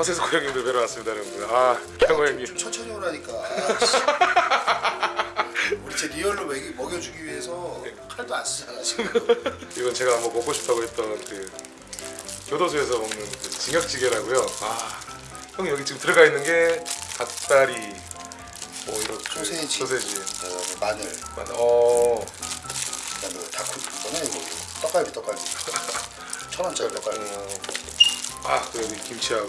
허세석 형님들 뵈러 왔습니다 여러분들 아 형호 형님 천천히 오라니까. 아, 씨. 우리 제 리얼로 먹이, 먹여 주기 위해서 칼도 안 쓰잖아 지금. 이건 제가 한번 먹고 싶다고 했던 그 교도소에서 먹는 그 징역찌개라고요 아 형님 여기 지금 들어가 있는 게 닭다리 뭐 이런 그 소세지. 소세지 그다음에 마늘, 맞아. 어 그다음에 다크 이거는 이거 떡갈비 떡갈비. 천 원짜리 떡갈비. 어, 아, 그 여기 김치하고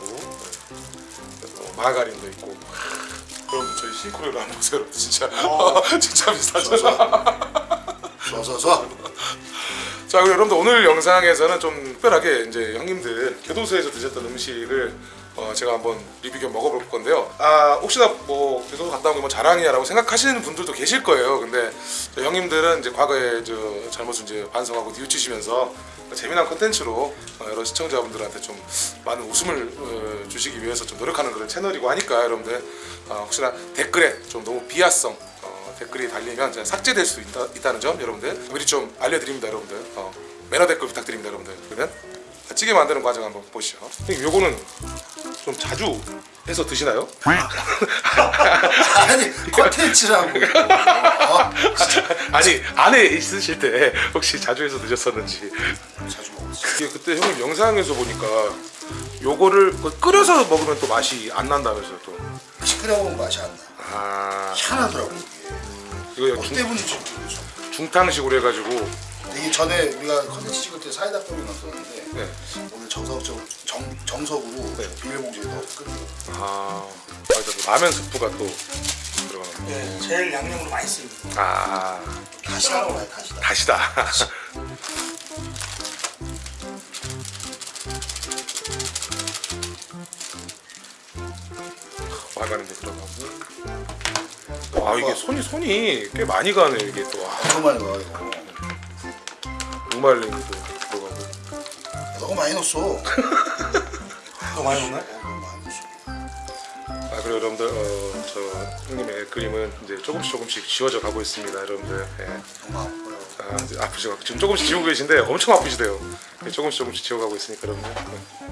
어, 마가린도 있고. 그럼 저희 싱크로를 한번 보세요, 여러분. 진짜 진짜 비싸죠. 써서서 자, 그리고 여러분들 오늘 영상에서는 좀 특별하게 이제 형님들 교도소에서 드셨던 음식을 어, 제가 한번 리뷰 겸 먹어볼 건데요. 아 혹시나 뭐 교도소 갔다 온 게 뭐 자랑이야라고 생각하시는 분들도 계실 거예요. 근데 저 형님들은 이제 과거에 저 잘못을 이제 반성하고 뉘우치시면서 재미난 콘텐츠로 어, 여러 시청자분들한테 좀 많은 웃음을 어, 주시기 위해서 좀 노력하는 그런 채널이고 하니까 여러분들 어, 혹시나 댓글에 좀 너무 비하성 어, 댓글이 달리면 삭제될 수 있다, 있다 는 점 여러분들 미리 좀 알려드립니다 여러분들 어, 매너 댓글 부탁드립니다 여러분들 그러면 찌개 만드는 과정 한번 보시죠 형님 요거는 좀 자주 해서 드시나요? 아니 컨텐츠라고. 어, 아니 안에 있으실 때 혹시 자주 해서 드셨었는지 자주. 이게 그때 형님 영상에서 보니까 요거를 그 끓여서 먹으면 또 맛이 안 난다면서요 또 시끄러 먹으면 맛이 안 나. 아, 희한하더라고 이게. 이거 뭐 중, 때문인지 모르겠어. 중탕식으로 해가지고 이게 전에 우리가 컨텐츠 찍을 때 사이다 떡을 넣었었는데 네. 오늘 정석적 정, 정석으로 네. 비닐봉지에 넣어 끓여. 아 맞아 라면 스프가 또 들어가는 네, 제일 양념으로 많이 씁니다. 아 다시다고 해 다시다. 다시다 마가린도 들어가고 아 이게 손이 손이 꽤 많이 가네 이게 또 아, 너무 많이 넣어 이 거. 무말랭이도 들어가고 너무 많이 넣었어. 많이 넣나요? 너무 많이 넣었어. 아 그리고 여러분들 어, 저 형님의 그림은 이제 조금씩 조금씩 지워져 가고 있습니다 여러분들 예. 너무 아파요. 아, 아프죠 지금 조금씩 지우고 계신데 엄청 아프시대요 예, 조금씩 조금씩 지워가고 있으니까 여러분들 네.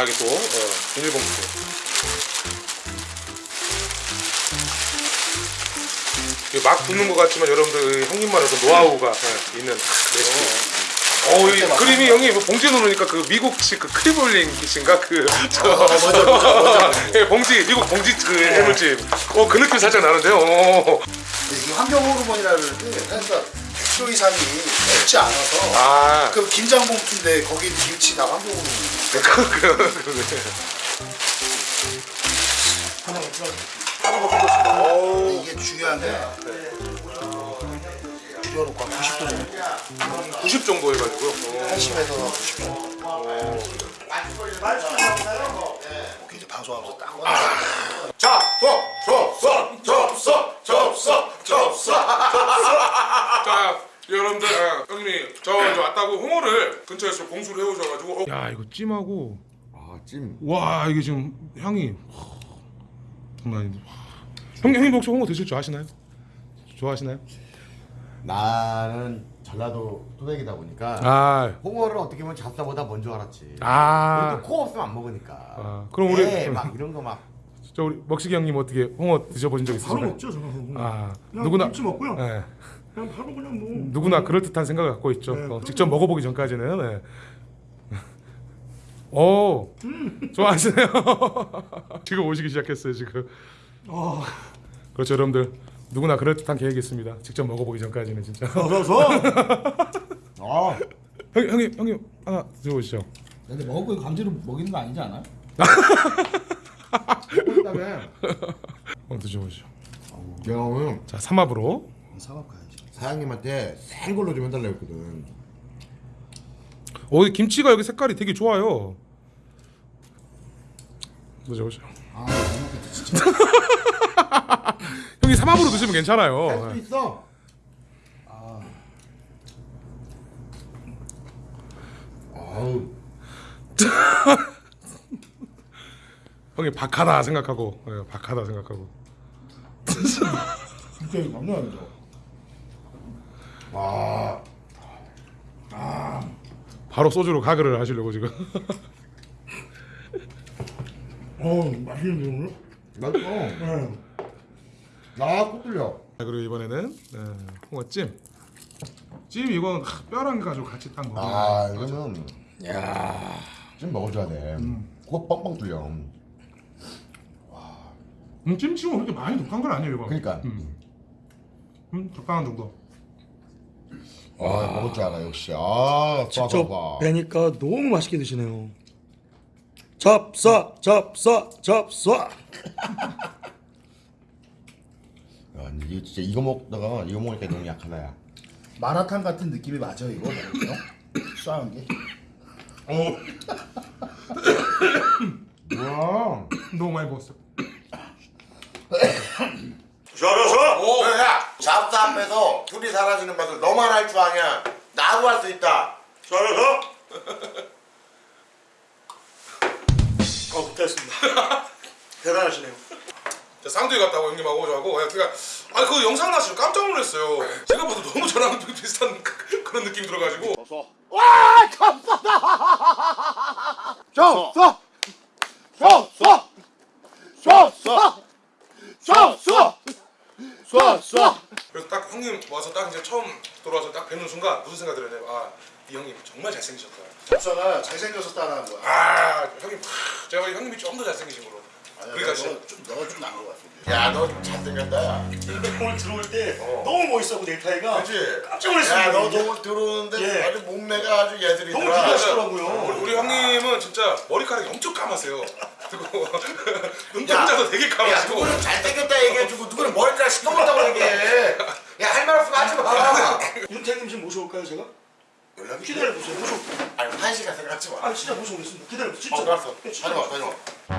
아 이게 또 어, 비닐봉투 막 붓는 것 같지만 여러분들 형님만의 어떤 노하우가 예, 있는 레시피. 어, 이 그림이 형님 뭐 봉지에 놓으니까 그 미국식 그 크리볼링이신가 그저 맞아, 맞아, 맞아. 예, 봉지 미국 봉지 그 해물찜. 어그 느낌 살짝 나는데요. 어. 이게 환경 호르몬이라 그러는데 그러 니까 100kg 이상이 없지 않아서 아, 그 김장 봉투인데 거기 김치 다. 그, 그, 그러네. 하나 이게 중요한 게 줄여놓고 한 90도 정도 90 정도 해가지고요. 어. 80에서 90 정도 이렇게 이제 방송하면서 딱 꺼내 자, 접서, 접서, 접서, 접서, 접서. 자, 여러분들, 아, 형님이 저 왔다고 홍어를 근처에서 공수를 해오셔가지고. 야, 이거 찜하고. 아 찜. 와, 이게 지금 향이 장난 아닌데. 형, 형님 혹시 홍어 드실 줄 아시나요? 좋아하시나요? 나는 전라도 토백이다 보니까 아, 홍어를 어떻게 보면 잡사보다 먼저 알았지. 아. 그래도 코 없으면 안 먹으니까. 아, 그럼 우리- 네, 막 이런 거 막. 저 우리 먹식이 형님 어떻게 홍어 드셔보신 적 있으신가요? 바로 먹죠, 저는. 아, 그냥 누구나. 김치 먹고요. 네. 그냥 바로 그냥 뭐. 누구나 그럴 듯한 생각을 갖고 있죠. 네, 어, 직접 먹어보기 전까지는. 네. 오, 좋아하시네요. 지금 오시기 시작했어요 지금. 어, 그렇죠, 여러분들. 누구나 그럴 듯한 계획이 있습니다. 직접 먹어보기 전까지는 진짜. 그래서 아. 형, 형님, 형님 하나 드셔보시죠. 근데 먹고 강제로 먹이는 거 아니지 않아? 그다음에 한번 드셔보시죠. 경은 자, 삼합으로. 사업 가야지 사장님한테 생 걸로 좀 해달라고 했거든. 오, 이 김치가 여기 색깔이 되게 좋아요. 아, 못 먹겠다 진짜. 형이 삼합으로 드시면 괜찮아요. 있어. 아우. 형이 박하다 생각하고 예, 박하다 생각하고 진짜 장난 아니 죠. 아, 바로 소주로 가글을 하시려고 지금 어 맛있는데 오늘? 맛있어. 네. 아, 꼭 들려. 자, 그리고 이번에는 예, 홍어찜 찜 이건 하, 뼈랑 가지고 같이 딱 먹으면 아, 이거는 좀 먹어줘야 돼. 그거 뻥뻥 뚫려. 음, 찜치고 그렇게 많이 독한 건 아니에요 이거 그러니까. 음, 적당한 정도 아, 먹을 줄 알아 역시. 아, 직접. 뵈니까 너무 맛있게 드시네요. 잡사 잡사 잡사. 야, 이거 진짜 이거 먹다가 이거 먹으니까 너무 약하다야. 마라탕 같은 느낌이 맞아 이거. 쏴한 게. 뭐야? 너무 많이 먹었어 오, 야, 잡스 앞에서 둘이 사라지는 맛을 너만 할 줄 아냐 나도 할 수 있다 잘해서 어 됐습니다 대단하시네요 자, 쌍둥이 같다고 형님하고 저하고 아, 그러니까 아 그 영상 나서 깜짝 놀랐어요 제가 봐도 너무 저랑 비슷한 그, 그, 그런 느낌 들어가지고 서 와! 잡사다! 잡사! 잡사! 잡사! 잡사! 잡사! 잡사! 그래서 딱 형님 와서 딱 이제 처음 돌아와서 딱 뵙는 순간 무슨 생각 들었냐면 아 이 형님 정말 잘생기셨다 잡사가 잘생겨서 따라한 거야. 아 형님 하, 제가 형님이 좀 더 잘생기신 걸로 그러니까 진짜 너, 좀, 너가 좀 나은 것 같은데. 야, 너좀 잘생겼다, 야. 오늘 들어올 때 너무 멋있어 넥타이가. 그렇지? 깜짝 놀랐어요. 야, 너 너무 들어오는데 예. 아주 몸매가 아주 예술이더라. 너무 기대하시더라고요. 우리, 우리 형님은 진짜 머리카락이 엄청 감으세요 그리고 눈동자도 되게 야, 감으시고 누구는 잘생겼다 얘기해주고 누구는 머리카락 시커멓다고 얘기해. 야, 할 말 없으면 하지 마. 윤태님 좀 모셔올까요 제가? 연락이 기다려 보세요. 모셔. 아니, 한 시간 생각하지 마. 아 진짜 모셔오겠습니다. 기다려. 진짜. 어, 알았어. 네, 진짜. 다녀와, 다녀와.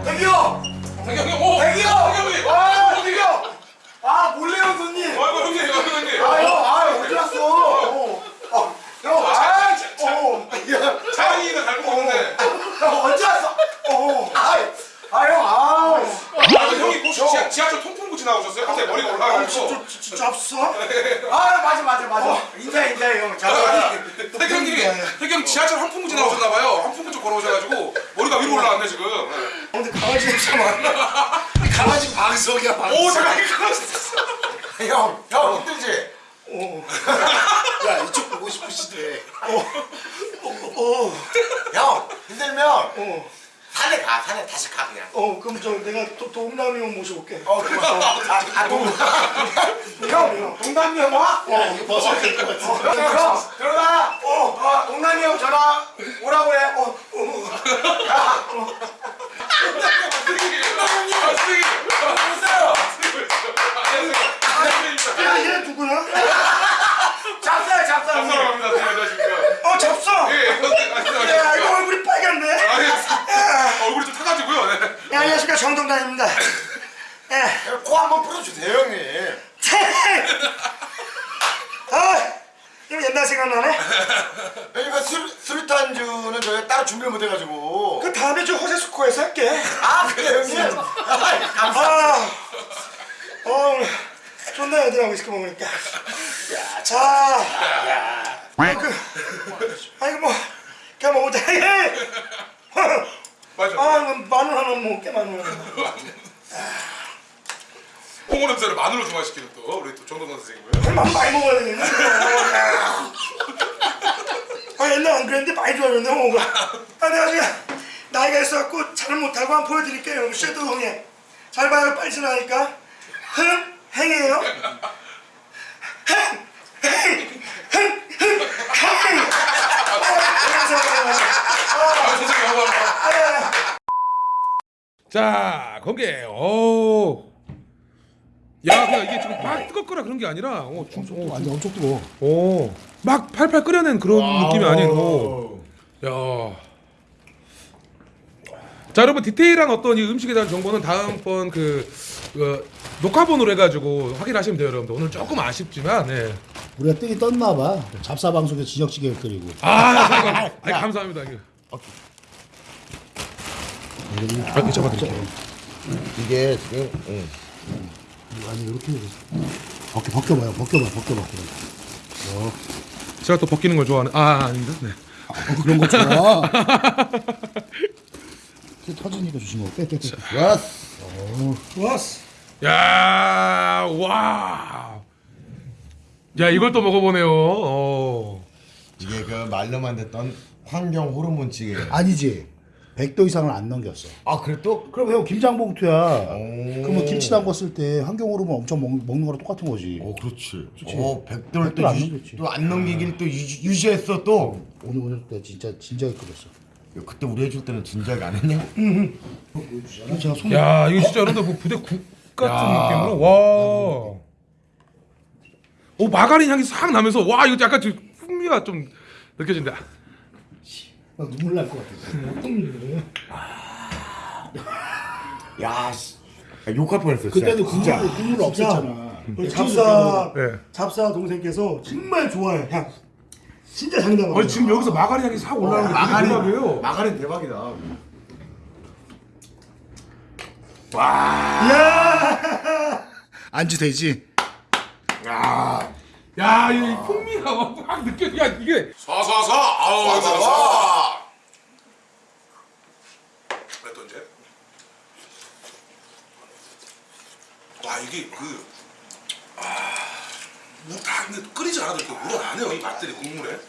대기요. 형님 오! 대기요. 형님! 아 대기요. 아 몰래 온 손님. 아이고 형님 아이고 형님 아, 형, 아, 어디 갔어? 어. 아, 형, 아, 어, 야, 자연이가 닮은 건데 형 언제 왔어? 어, 아, 아, 형, 아, 아, 형이 혹시 지하, 지하철 통풍구 지나오셨어요? 갑자기 머리가 아, 올라가지고 진짜, 진짜 없어? 아, 맞아, 맞아, 맞아. 인사, 인사, 형. 자, 태경님이 태경 지하철 한풍구 지나오셨나봐요 한풍구 쪽 걸어오셔가지고 머리가 위로 올라왔네 지금 근데 강아지 냄새 많아. 강아지 방석이야, 방석. 오 잠깐 이거 형, 형, 힘들지? 어, 야, 이쪽 보고 싶으시대. 어, 형, 힘들면 어, 산에 가, 산에 다시 가, 그냥. 어, 그럼 저 내가 또 동남이 형 모셔볼게. 어, 그만. 아, 아, 동, 형, 동남이 형 와? 어, 이거 벗어야 될것 같은데. 형, 들어가. 어, 어, 동남이 형 전화 오라고 해. 어, 어. 아 쓰기 야, 얘 누구야? 잡사야, 잡사. 형님. 감사합니다 안녕하십니까 어, 잡사. 예 야, 이거 얼굴이 빨갛네. 아, 예. 얼굴이 좀 타가지고요 네. 네, 안녕하십니까 정동단입니다. 예. 코 한번 풀어주세요, 형님. 아, 이거 옛날 생각나네. 이거 술, 수류탄주는 저희가 따로 준비를 못해가지고. 그 다음에 저 호세스코에서 할게. 아, 그래, 형님. 아, 감사. 아, 어, 좋네 애들하고 있을게 먹으니까. 야, 자, 아, 그, 아이고 뭐, 그냥 먹자. 맞아 아, 이거 마늘 하나 먹게 마늘 하나. 홍어 냄새를 마늘로 중화시키는 또 우리 또 정동건 선생님이고요 만 많이 먹어야 되겠네. 아 옛날 안 그랬는데 많이 좋아졌네 홍어가. 아 내가 지금 나이가 있어갖고 잘 못하고 한번 보여드릴게요. 쉐도 형님. 잘 봐요 빨리 지나니까. 흥 행이에요. 흥 행, 행. 아 선생님 감사합니다 자 공개 오. 야 그냥 이게 지금 막 뜨겁거나 그런 게 아니라 어, 중, 어, 완전 엄청 뜨거. 오, 막 팔팔 끓여낸 그런 느낌이 아닌 오. 야. 자 여러분 디테일한 어떤 이 음식에 대한 정보는 다음번 그, 그 녹화본으로 해가지고 확인하시면 돼요 여러분들 오늘 조금 아쉽지만 네. 우리가 뜨기 떴나 봐. 잡사 방송에 진혁찌개를 끓이고. 아, 아니, 감사합니다 이거. 아, 잡아드릴게요. 이게 지금 응. 아니 이렇게 벗겨 벗겨봐요 벗겨봐 벗겨봐 그래. 제가 또 벗기는 걸 좋아하는. 아, 아닙니다. 네. 어, 그런 거 좋아. 이게 터지니까 조심하고 빼빼 빼. 왔어. 좋았어. 야, 와. 야, 이걸 또 먹어보네요. 어. 이게 그 말로만 듣던 환경 호르몬 찌개. 아니지. 100도 이상을 안 넘겼어. 아 그래 또? 그럼 형 김장봉투야. 오. 그러면 김치 담궜을 때 환경 호르몬 엄청 먹, 먹는 거랑 똑같은 거지. 어 그렇지. 어 백돌 백돌 안 넘겼지. 또안 넘기기를 또 유지, 유지했어 또. 오늘 오늘 때 진짜 진작에 끓였어. 야, 그때 우리 해줄 때는 진작에 안 했냐? 이거 제가 손 야, 이거 진짜 여러분들 뭐 부대 국 같은 느낌으로. 와. 오, 마가린 향이 싹 나면서 와, 이거 약간 좀 풍미가 좀 느껴진다. 막 눈물 날 것 같아. 어떤 일이래? 야, 씨. 야, 욕할 뻔했어. 진짜. 그때도 국물 국물 없었잖아. 잡사 네. 잡사 동생께서 정말 좋아해 향. 진짜 장담. 아니, 지금 여기서 마가린 향이 싹 올라오는 게 마가린 대박이에요. 마가린 대박이다. 안주 되지? 야, 이 풍미가 막, 막 느껴. 야, 이게 사사사. 아우 사사사. 또 이제 와 이게 그 아, 뭐다 근데 끓이지 않아도 이렇게 우러나네요 이 맛들이 국물에.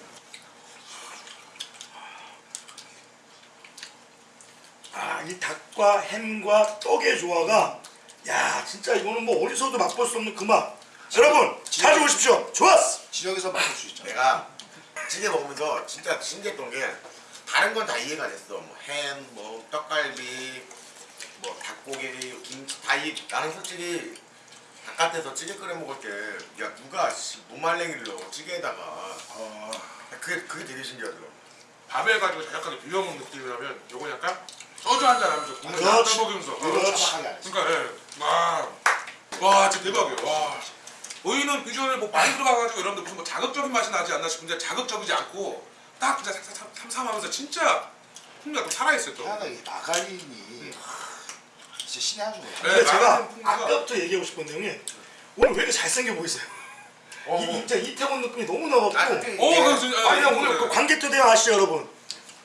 아, 이 닭과 햄과 떡의 조화가 야, 진짜 이거는 뭐 어디서도 맛볼 수 없는 그 맛. 여러분, 자주 오십시오. 좋았어. 지역에서 맡을 수 있잖아. 내가 찌개 먹으면서 진짜 신기했던 게 다른 건 다 이해가 됐어. 뭐 햄, 뭐 떡갈비, 뭐 닭고기, 김치 다 이. 나는 솔직히 바깥에서 찌개 끓여 먹을 때 야 누가 씨, 무말랭이를 넣어 찌개에다가 어, 그게 그게 되게 신기하더라고. 밥에 가지고 자작하게 비벼 먹는 느낌이라면 요건 약간 소주 한 잔 하면서 국물 그렇지. 딱 떠먹이면서 그렇지. 그러니까 예. 와, 와 진짜 대박이에요. 와. 의는 비주얼에 뭐 많이 들어가가지고 여러분들 무슨 뭐 자극적인 맛이 나지 않나 싶은데 자극적이지 않고 딱 진짜 삼삼하면서 진짜 풍미가 좀 살아있어요 또. 하나 이 마가린이 진짜 신의 한 수네. 근데 네, 제가 아까부터 얘기하고 싶은데 형님 오늘 왜 이렇게 잘생겨 보이세요? 이, 진짜 이태원 느낌이 너무 나갖고 아, 오, 이게- 그 진짜- 아, 그냥 오늘 그 관객대대 아시죠 여러분?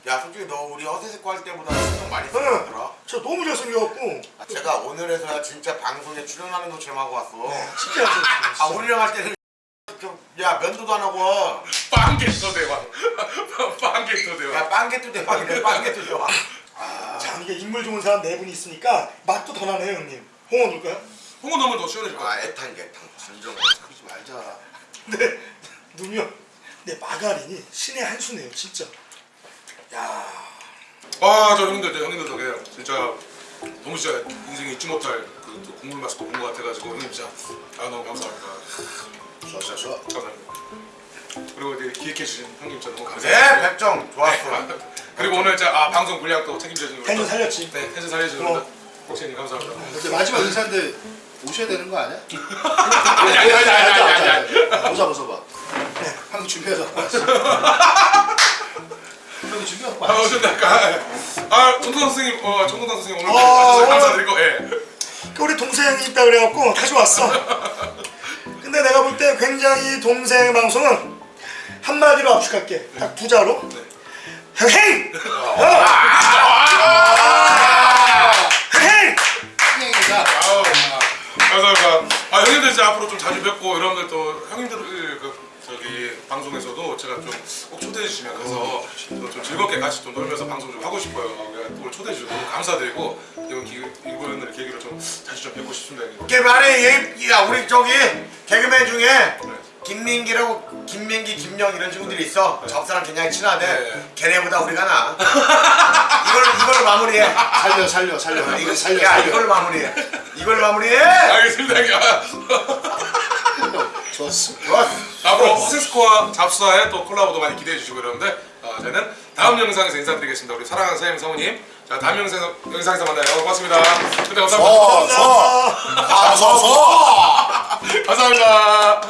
야 솔직히 너 우리 허세스코 할 때보다 신경 많이 응. 쓰더라. 저 너무 잘생겨갖고 제가 오늘에서야 진짜 방송에 출연하는 거 제마고 왔어. 진짜 잘생겼어 아 우리랑 할 때는 좀, 야 면도도 안 하고 빵개토 대왕. 빵개토 대왕. 야 빵개도 대박이네 빵개도 대박. 자 이게 인물 좋은 사람 네 분이 있으니까 맛도 더 나네요 형님 홍어 넣을까요? 홍어 넣으면 더 시원해질 것아 같아. 애탄 애탄 진정. 그러지 말자. 근데 누면 내 마가린이 신의 한 수네요 진짜 야 아, 저 형님들, 저 형님들 덕에 진짜 너무 진짜 인생에 잊지 못할 그또 국물 맛을 또본것 같아가지고 형님 진짜 아 너무 감사합니다. 좋아 좋아 좋아. 감사합니다. 그리고 이제 기획해 주신 형님 진짜 너무 네 감사합니다. 백정 좋았어. 그리고 오늘 진짜 아, 방송 분량 또 책임져 주신 텐션 살렸지 네, 텐션 어. 우리 복신님 감사합니다. 근데 마지막 인사인데 오셔야 되는 거 아니야? 아니 아니 아니 아니 아니. 보자 보자 봐. 방금 준비해서 왔어. 형이 준비하고 아, 왔어. 어쩐다. 아, 정동 선생님, 어, 정동 선생님 오늘 어, 와주셔서 오늘- 감사드리고, 예. 그 우리 동생이 있다 그래갖고 다시 왔어 근데 내가 볼 때 굉장히 동생 방송은 한마디로 압축할게 딱 부자로 헤이! 어! 헤이! 형이가 아우, 감사합니다. 아 형님들 진짜 앞으로 좀 자주 뵙고 여러분들 또 형님들 그 저기 방송에서도 제가 좀 꼭 초대해 주시면 그래서 또좀 즐겁게 같이 좀 놀면서 방송 좀 하고 싶어요. 오늘 초대해 주셔서 너무 감사드리고 이번 기 이번을 계기로 좀 자주 좀 뵙고 싶습니다. 형님. 이게 말해 얘, 야 우리 저기 개그맨 중에 김민기라고 김민기 김영 이런 친구들이 있어. 접사랑 굉장히 친하대. 네. 걔네보다 우리가 나. 이걸 이걸 마무리해. 살려 살려 살려. 이거 살려 야 살려. 이걸 마무리해. 이걸 마무리해. 알겠습니다. 좋았어. 좋았어. 앞으로 세스코와 잡사의 또 콜라보도 많이 기대해 주시고 여러분들 어, 저희는 다음 영상에서 인사드리겠습니다. 우리 사랑하는 사장님 사모님 자 다음 영상, 영상에서 만나요. 고맙습니다. 그때 감사합니다. 서서 가서서. 감사합니다.